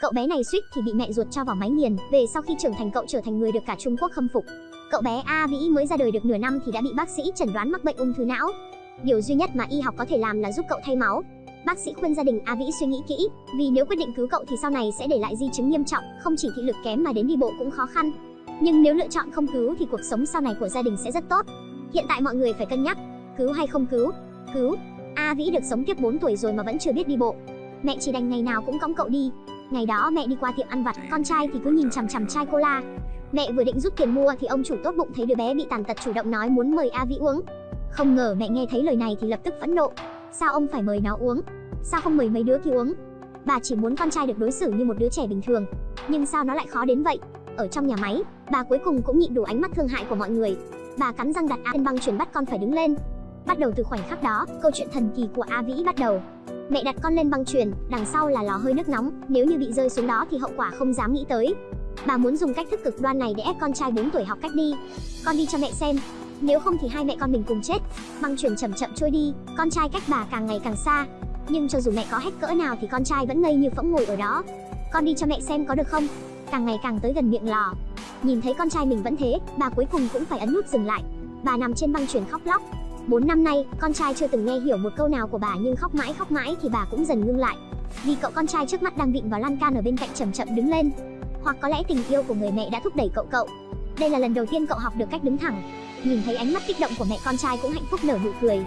Cậu bé này suýt thì bị mẹ ruột cho vào máy nghiền, về sau khi trưởng thành cậu trở thành người được cả Trung Quốc khâm phục. Cậu bé A Vĩ mới ra đời được nửa năm thì đã bị bác sĩ chẩn đoán mắc bệnh ung thư não. Điều duy nhất mà y học có thể làm là giúp cậu thay máu. Bác sĩ khuyên gia đình A Vĩ suy nghĩ kỹ, vì nếu quyết định cứu cậu thì sau này sẽ để lại di chứng nghiêm trọng, không chỉ thị lực kém mà đến đi bộ cũng khó khăn. Nhưng nếu lựa chọn không cứu thì cuộc sống sau này của gia đình sẽ rất tốt. Hiện tại mọi người phải cân nhắc, cứu hay không cứu? Cứu. A Vĩ được sống tiếp 4 tuổi rồi mà vẫn chưa biết đi bộ. Mẹ chỉ đành ngày nào cũng cõng cậu đi. Ngày đó mẹ đi qua tiệm ăn vặt, con trai thì cứ nhìn chằm chằm chai cola. Mẹ vừa định rút tiền mua thì ông chủ tốt bụng thấy đứa bé bị tàn tật chủ động nói muốn mời A Vĩ uống. Không ngờ mẹ nghe thấy lời này thì lập tức phẫn nộ. Sao ông phải mời nó uống? Sao không mời mấy đứa kia uống? Bà chỉ muốn con trai được đối xử như một đứa trẻ bình thường. Nhưng sao nó lại khó đến vậy? Ở trong nhà máy, bà cuối cùng cũng nhịn đủ ánh mắt thương hại của mọi người. Bà cắn răng đặt A lên băng chuyển bắt con phải đứng lên. Bắt đầu từ khoảnh khắc đó, câu chuyện thần kỳ của A Vĩ bắt đầu. Mẹ đặt con lên băng truyền, đằng sau là lò hơi nước nóng, nếu như bị rơi xuống đó thì hậu quả không dám nghĩ tới. Bà muốn dùng cách thức cực đoan này để ép con trai 4 tuổi học cách đi. Con đi cho mẹ xem, nếu không thì hai mẹ con mình cùng chết. Băng truyền chậm chậm trôi đi, con trai cách bà càng ngày càng xa. Nhưng cho dù mẹ có hét cỡ nào thì con trai vẫn ngây như phỗng ngồi ở đó. Con đi cho mẹ xem có được không? Càng ngày càng tới gần miệng lò. Nhìn thấy con trai mình vẫn thế, bà cuối cùng cũng phải ấn nút dừng lại. Bà nằm trên băng truyền khóc lóc, 4 năm nay, con trai chưa từng nghe hiểu một câu nào của bà nhưng khóc mãi khóc mãi thì bà cũng dần ngưng lại. Vì cậu con trai trước mắt đang vịn vào lan can ở bên cạnh chậm chậm đứng lên. Hoặc có lẽ tình yêu của người mẹ đã thúc đẩy cậu cậu. Đây là lần đầu tiên cậu học được cách đứng thẳng. Nhìn thấy ánh mắt kích động của mẹ con trai cũng hạnh phúc nở nụ cười.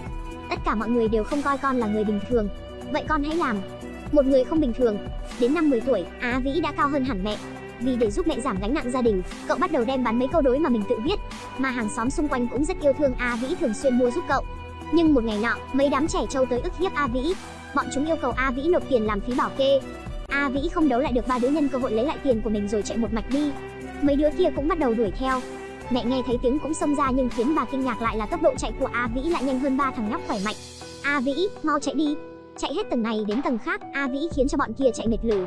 Tất cả mọi người đều không coi con là người bình thường. Vậy con hãy làm. Một người không bình thường. Đến năm 10 tuổi, Á Vĩ đã cao hơn hẳn mẹ, vì để giúp mẹ giảm gánh nặng gia đình, cậu bắt đầu đem bán mấy câu đối mà mình tự viết, mà hàng xóm xung quanh cũng rất yêu thương A Vĩ thường xuyên mua giúp cậu. Nhưng một ngày nọ, mấy đám trẻ trâu tới ức hiếp A Vĩ. Bọn chúng yêu cầu A Vĩ nộp tiền làm phí bảo kê. A Vĩ không đấu lại được ba đứa nhân cơ hội lấy lại tiền của mình rồi chạy một mạch đi. Mấy đứa kia cũng bắt đầu đuổi theo. Mẹ nghe thấy tiếng cũng xông ra nhưng khiến bà kinh ngạc lại là tốc độ chạy của A Vĩ lại nhanh hơn ba thằng nhóc khỏe mạnh. A Vĩ, mau chạy đi. Chạy hết tầng này đến tầng khác, A Vĩ khiến cho bọn kia chạy mệt lử.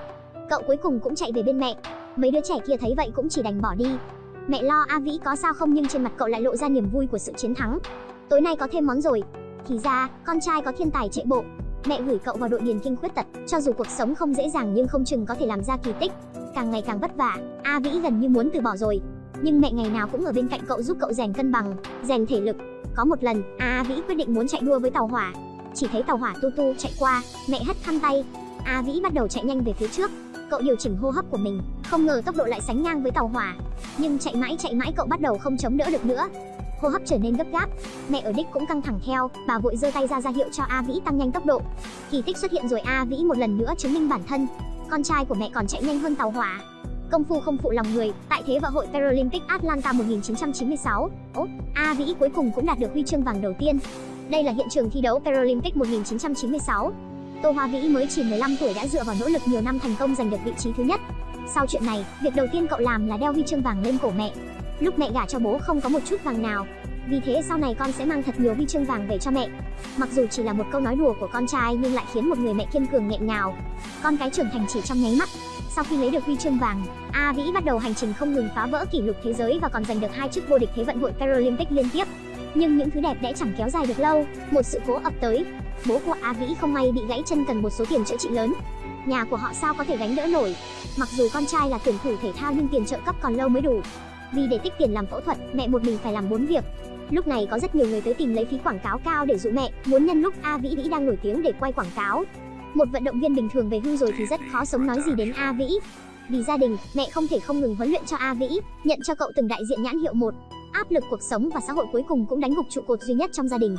Cậu cuối cùng cũng chạy về bên mẹ, Mấy đứa trẻ kia thấy vậy cũng chỉ đành bỏ đi. Mẹ lo A Vĩ có sao không nhưng trên mặt cậu lại lộ ra niềm vui của sự chiến thắng. Tối nay có thêm món rồi. Thì ra, con trai có thiên tài chạy bộ. Mẹ gửi cậu vào đội điền kinh khuyết tật, cho dù cuộc sống không dễ dàng nhưng không chừng có thể làm ra kỳ tích. Càng ngày càng vất vả, A Vĩ gần như muốn từ bỏ rồi. Nhưng mẹ ngày nào cũng ở bên cạnh cậu giúp cậu rèn cân bằng, rèn thể lực. Có một lần, A Vĩ quyết định muốn chạy đua với tàu hỏa. Chỉ thấy tàu hỏa tu tu chạy qua, mẹ hất khăn tay. A Vĩ bắt đầu chạy nhanh về phía trước, cậu điều chỉnh hô hấp của mình không ngờ tốc độ lại sánh ngang với tàu hỏa. Nhưng chạy mãi chạy mãi cậu bắt đầu không chống đỡ được nữa. Hô hấp trở nên gấp gáp. Mẹ ở đích cũng căng thẳng theo. Bà vội giơ tay ra ra hiệu cho a vĩ tăng nhanh tốc độ. Kỳ tích xuất hiện rồi a vĩ một lần nữa chứng minh bản thân. Con trai của mẹ còn chạy nhanh hơn tàu hỏa. Công phu không phụ lòng người. Tại thế vận hội Paralympic Atlanta 1996 Ốt, A Vĩ cuối cùng cũng đạt được huy chương vàng đầu tiên. Đây là hiện trường thi đấu Paralympic 1996 Tô Hoa Vĩ mới chỉ 15 tuổi đã dựa vào nỗ lực nhiều năm thành công giành được vị trí thứ nhất. Sau chuyện này, việc đầu tiên cậu làm là đeo huy chương vàng lên cổ mẹ. Lúc mẹ gả cho bố không có một chút vàng nào, vì thế sau này con sẽ mang thật nhiều huy chương vàng về cho mẹ. Mặc dù chỉ là một câu nói đùa của con trai nhưng lại khiến một người mẹ kiên cường nghẹn ngào. Con cái trưởng thành chỉ trong nháy mắt. Sau khi lấy được huy chương vàng, A Vĩ bắt đầu hành trình không ngừng phá vỡ kỷ lục thế giới và còn giành được hai chức vô địch thế vận hội Paralympic liên tiếp. Nhưng những thứ đẹp đẽ chẳng kéo dài được lâu, một sự cố ập tới, Bố của A Vĩ không may bị gãy chân cần một số tiền chữa trị lớn. Nhà của họ sao có thể gánh đỡ nổi. Mặc dù con trai là tuyển thủ thể thao nhưng tiền trợ cấp còn lâu mới đủ. Vì để tích tiền làm phẫu thuật, mẹ một mình phải làm bốn việc. Lúc này có rất nhiều người tới tìm lấy phí quảng cáo cao để dụ mẹ, muốn nhân lúc A Vĩ Vĩ đang nổi tiếng để quay quảng cáo. Một vận động viên bình thường về hưu rồi thì rất khó sống nói gì đến A Vĩ. Vì gia đình, mẹ không thể không ngừng huấn luyện cho A Vĩ, nhận cho cậu từng đại diện nhãn hiệu một. Áp lực cuộc sống và xã hội cuối cùng cũng đánh gục trụ cột duy nhất trong gia đình.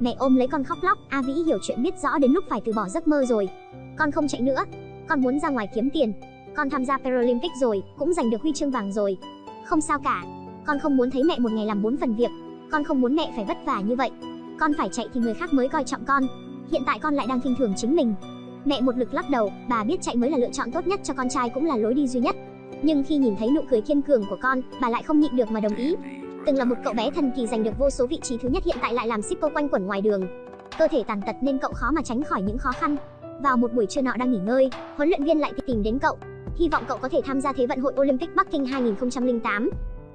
Mẹ ôm lấy con khóc lóc, A Vĩ hiểu chuyện biết rõ đến lúc phải từ bỏ giấc mơ rồi. Con không chạy nữa, con muốn ra ngoài kiếm tiền. Con tham gia Paralympic rồi, cũng giành được huy chương vàng rồi. Không sao cả, con không muốn thấy mẹ một ngày làm bốn phần việc. Con không muốn mẹ phải vất vả như vậy. Con phải chạy thì người khác mới coi trọng con. Hiện tại con lại đang khinh thường chính mình. Mẹ một lực lắc đầu, bà biết chạy mới là lựa chọn tốt nhất cho con trai cũng là lối đi duy nhất. Nhưng khi nhìn thấy nụ cười kiên cường của con, bà lại không nhịn được mà đồng ý. Từng là một cậu bé thần kỳ giành được vô số vị trí thứ nhất hiện tại lại làm shipper quanh quẩn ngoài đường. Cơ thể tàn tật nên cậu khó mà tránh khỏi những khó khăn. Vào một buổi trưa nọ đang nghỉ ngơi, huấn luyện viên lại tìm đến cậu. Hy vọng cậu có thể tham gia Thế vận hội Olympic Bắc Kinh 2008.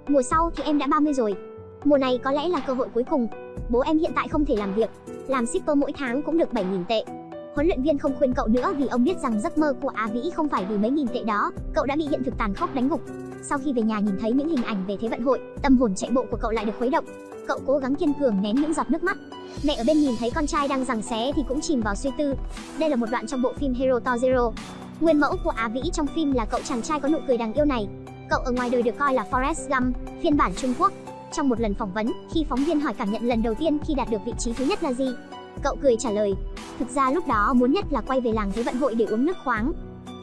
Mùa sau thì em đã 30 rồi. Mùa này có lẽ là cơ hội cuối cùng. Bố em hiện tại không thể làm việc, làm shipper mỗi tháng cũng được 7.000 tệ. Huấn luyện viên không khuyên cậu nữa vì ông biết rằng giấc mơ của Á Vĩ không phải vì mấy nghìn tệ đó, cậu đã bị hiện thực tàn khốc đánh gục. Sau khi về nhà nhìn thấy những hình ảnh về Thế vận hội, tâm hồn chạy bộ của cậu lại được khuấy động. Cậu cố gắng kiên cường nén những giọt nước mắt. Mẹ ở bên nhìn thấy con trai đang giằng xé thì cũng chìm vào suy tư. Đây là một đoạn trong bộ phim Hero to Zero. Nguyên mẫu của Á Vĩ trong phim là cậu chàng trai có nụ cười đáng yêu này. Cậu ở ngoài đời được coi là Forrest Gump, phiên bản Trung Quốc. Trong một lần phỏng vấn, khi phóng viên hỏi cảm nhận lần đầu tiên khi đạt được vị trí thứ nhất là gì, cậu cười trả lời, thực ra lúc đó muốn nhất là quay về làng Thế vận hội để uống nước khoáng.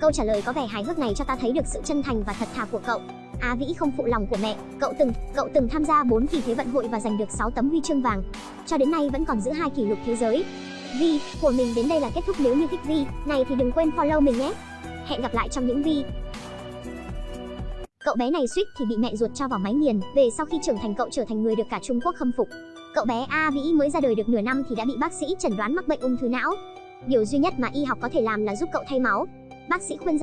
Câu trả lời có vẻ hài hước này cho ta thấy được sự chân thành và thật thà của cậu. Á Vĩ không phụ lòng của mẹ, cậu từng cậu từng tham gia 4 kỳ Thế vận hội và giành được 6 tấm huy chương vàng. Cho đến nay vẫn còn giữ hai kỷ lục thế giới. Vi của mình đến đây là kết thúc nếu như thích Vi, này thì đừng quên follow mình nhé. Hẹn gặp lại trong những Vi Cậu bé này suýt thì bị mẹ ruột cho vào máy nghiền, về sau khi trưởng thành cậu trở thành người được cả Trung Quốc khâm phục. Cậu bé A Vĩ mới ra đời được nửa năm thì đã bị bác sĩ chẩn đoán mắc bệnh ung thư não. Điều duy nhất mà y học có thể làm là giúp cậu thay máu. Bác sĩ khuyên